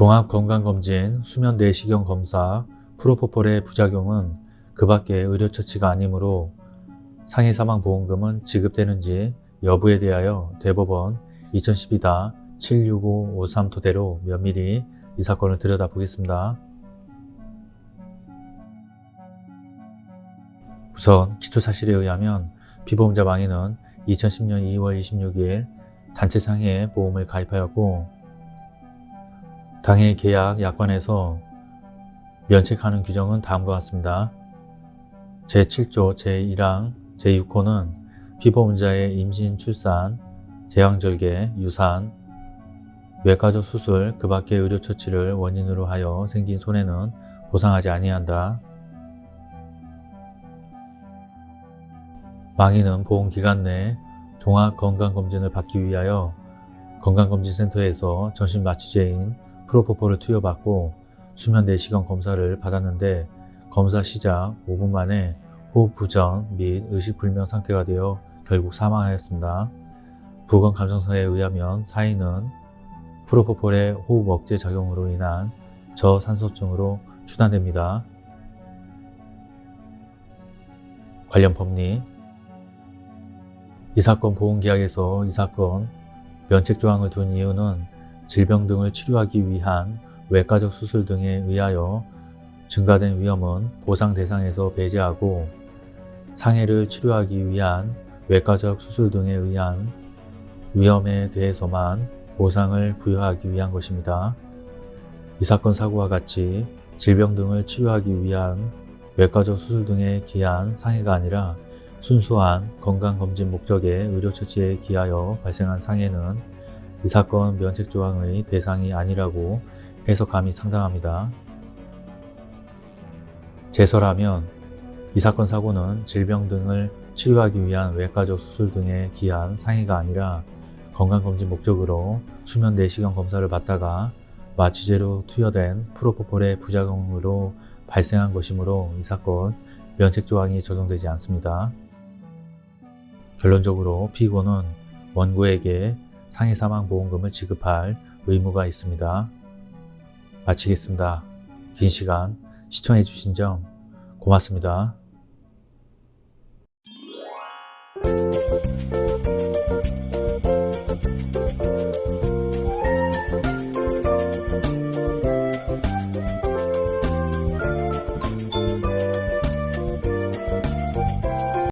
종합건강검진, 수면내시경 검사, 프로포폴의 부작용은 그 밖에 의료처치가 아니므로 상해사망보험금은 지급되는지 여부에 대하여 대법원 2012-76553 토대로 면밀히 이 사건을 들여다보겠습니다. 우선 기초사실에 의하면 피보험자 망인은 2010년 2월 26일 단체상해 보험을 가입하였고 당해 계약 약관에서 면책하는 규정은 다음과 같습니다. 제7조 제1항 제6호는 피보험자의 임신, 출산, 제왕절개, 유산, 외과적 수술, 그 밖의 의료처치를 원인으로 하여 생긴 손해는 보상하지 아니한다. 망인은 보험기간 내 종합건강검진을 받기 위하여 건강검진센터에서 전신마취제인 프로포폴을 투여받고 수면 내시경 검사를 받았는데 검사 시작 5분 만에 호흡 부전 및 의식불명 상태가 되어 결국 사망하였습니다. 부검 감정서에 의하면 사인은 프로포폴의 호흡 억제 작용으로 인한 저산소증으로 추단됩니다. 관련 법리 이 사건 보험계약에서 이 사건 면책조항을 둔 이유는 질병 등을 치료하기 위한 외과적 수술 등에 의하여 증가된 위험은 보상 대상에서 배제하고 상해를 치료하기 위한 외과적 수술 등에 의한 위험에 대해서만 보상을 부여하기 위한 것입니다. 이 사건 사고와 같이 질병 등을 치료하기 위한 외과적 수술 등에 기한 상해가 아니라 순수한 건강검진 목적의 의료처치에 기하여 발생한 상해는 이 사건 면책조항의 대상이 아니라고 해석감이 상당합니다. 제설하면 이 사건 사고는 질병 등을 치료하기 위한 외과적 수술 등에 기한 상해가 아니라 건강검진 목적으로 수면 내시경 검사를 받다가 마취제로 투여된 프로포폴의 부작용으로 발생한 것이므로 이 사건 면책조항이 적용되지 않습니다. 결론적으로 피고는 원고에게 상해사망보험금을 지급할 의무가 있습니다. 마치겠습니다. 긴 시간 시청해주신 점 고맙습니다.